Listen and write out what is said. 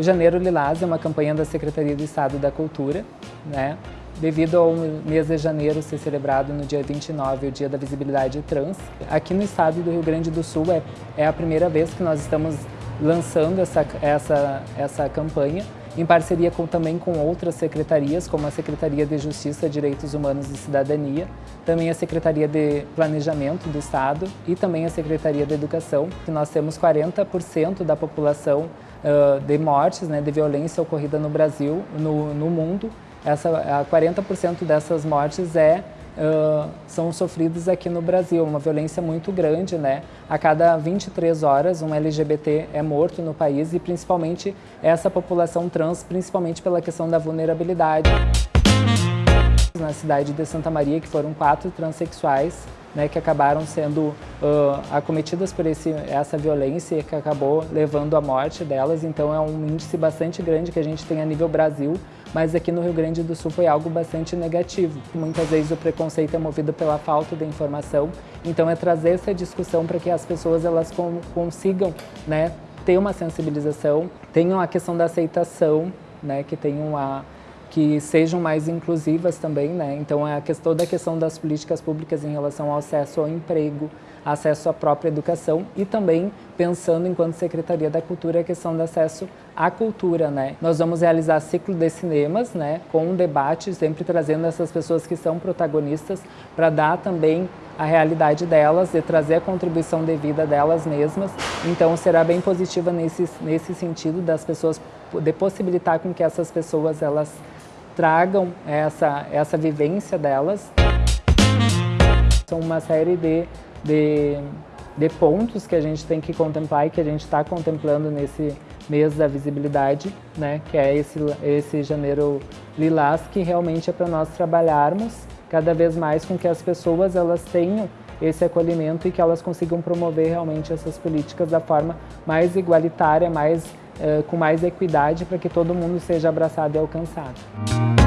O Janeiro Lilás é uma campanha da Secretaria de Estado da Cultura, né? devido ao mês de janeiro ser celebrado no dia 29, o Dia da Visibilidade Trans. Aqui no estado do Rio Grande do Sul é, é a primeira vez que nós estamos lançando essa, essa, essa campanha, em parceria com, também com outras secretarias, como a Secretaria de Justiça, Direitos Humanos e Cidadania, também a Secretaria de Planejamento do Estado e também a Secretaria de Educação, que nós temos 40% da população uh, de mortes, né, de violência ocorrida no Brasil, no, no mundo, essa, 40% dessas mortes é Uh, são sofridos aqui no Brasil, uma violência muito grande, né? A cada 23 horas um LGBT é morto no país e principalmente essa população trans, principalmente pela questão da vulnerabilidade. Na cidade de Santa Maria, que foram quatro transexuais né, que acabaram sendo uh, acometidas por esse, essa violência que acabou levando à morte delas. Então é um índice bastante grande que a gente tem a nível Brasil, mas aqui no Rio Grande do Sul foi algo bastante negativo. Muitas vezes o preconceito é movido pela falta de informação, então é trazer essa discussão para que as pessoas elas consigam né, ter uma sensibilização, tenham a questão da aceitação, né, que tenham a que sejam mais inclusivas também, né? Então é a questão da questão das políticas públicas em relação ao acesso ao emprego, acesso à própria educação e também pensando enquanto Secretaria da Cultura a questão do acesso à cultura, né? Nós vamos realizar ciclo de cinemas, né, com um debate sempre trazendo essas pessoas que são protagonistas para dar também a realidade delas e trazer a contribuição de vida delas mesmas. Então será bem positiva nesse nesse sentido das pessoas de possibilitar com que essas pessoas elas tragam essa, essa vivência delas. São uma série de, de, de pontos que a gente tem que contemplar e que a gente está contemplando nesse mês da visibilidade, né, que é esse, esse janeiro lilás, que realmente é para nós trabalharmos cada vez mais com que as pessoas elas tenham esse acolhimento e que elas consigam promover realmente essas políticas da forma mais igualitária, mais, uh, com mais equidade, para que todo mundo seja abraçado e alcançado.